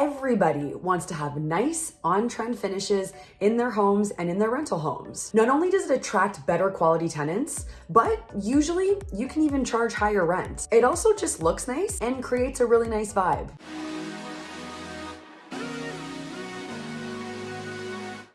Everybody wants to have nice, on-trend finishes in their homes and in their rental homes. Not only does it attract better quality tenants, but usually you can even charge higher rent. It also just looks nice and creates a really nice vibe.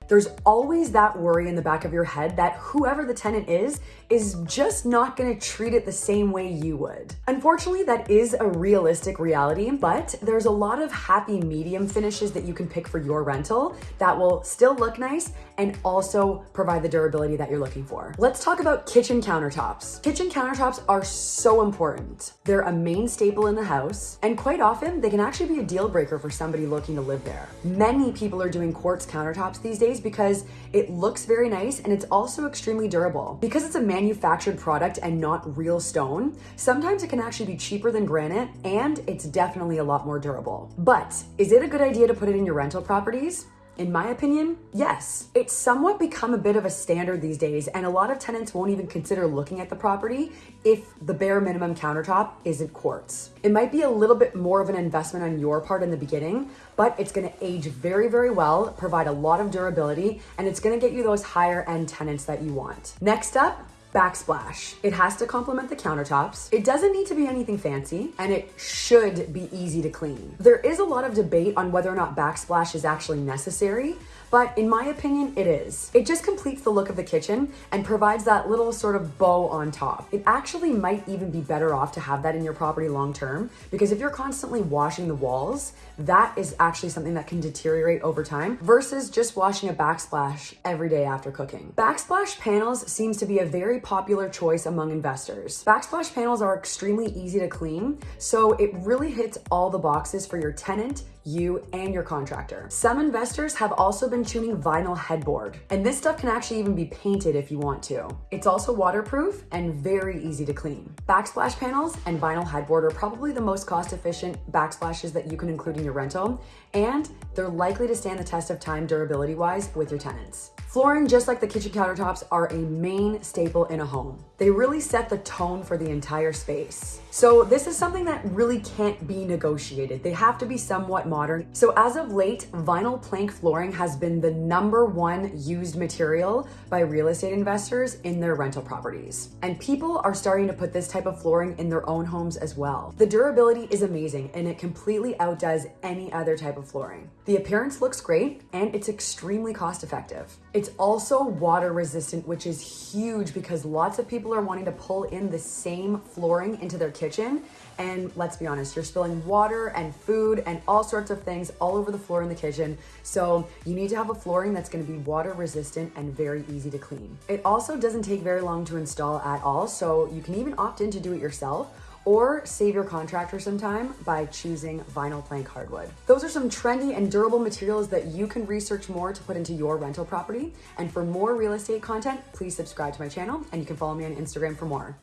There's always that worry in the back of your head that whoever the tenant is, is just not gonna treat it the same way you would. Unfortunately, that is a realistic reality, but there's a lot of happy medium finishes that you can pick for your rental that will still look nice and also provide the durability that you're looking for. Let's talk about kitchen countertops. Kitchen countertops are so important. They're a main staple in the house, and quite often they can actually be a deal breaker for somebody looking to live there. Many people are doing quartz countertops these days because it looks very nice and it's also extremely durable. Because it's a manufactured product and not real stone, sometimes it can actually be cheaper than granite and it's definitely a lot more durable. But is it a good idea to put it in your rental properties? In my opinion, yes. It's somewhat become a bit of a standard these days, and a lot of tenants won't even consider looking at the property if the bare minimum countertop isn't quartz. It might be a little bit more of an investment on your part in the beginning, but it's gonna age very, very well, provide a lot of durability, and it's gonna get you those higher end tenants that you want. Next up, backsplash. It has to complement the countertops. It doesn't need to be anything fancy and it should be easy to clean. There is a lot of debate on whether or not backsplash is actually necessary, but in my opinion, it is. It just completes the look of the kitchen and provides that little sort of bow on top. It actually might even be better off to have that in your property long term because if you're constantly washing the walls, that is actually something that can deteriorate over time versus just washing a backsplash every day after cooking. Backsplash panels seems to be a very popular choice among investors. Backsplash panels are extremely easy to clean, so it really hits all the boxes for your tenant, you, and your contractor. Some investors have also been tuning vinyl beadboard, and this stuff can actually even be painted if you want to. It's also waterproof and very easy to clean. Backsplash panels and vinyl beadboard are probably the most cost-efficient backsplashes that you can include in your rental, and they're likely to stand the test of time durability-wise with your tenants. Flooring, just like the kitchen countertops, are a main staple in a home. They really set the tone for the entire space. So this is something that really can't be negotiated. They have to be somewhat modern. So as of late, vinyl plank flooring has been the number one used material by real estate investors in their rental properties. And people are starting to put this type of flooring in their own homes as well. The durability is amazing and it completely outdoes any other type of flooring. The appearance looks great and it's extremely cost effective. Also water resistant, which is huge because lots of people are wanting to pull in the same flooring into their kitchen kitchen. And let's be honest, you're spilling water and food and all sorts of things all over the floor in the kitchen. So you need to have a flooring that's gonna be water resistant and very easy to clean. It also doesn't take very long to install at all. So you can even opt in to do it yourself or save your contractor some time by choosing vinyl plank hardwood. Those are some trendy and durable materials that you can research more to put into your rental property. And for more real estate content, please subscribe to my channel and you can follow me on Instagram for more.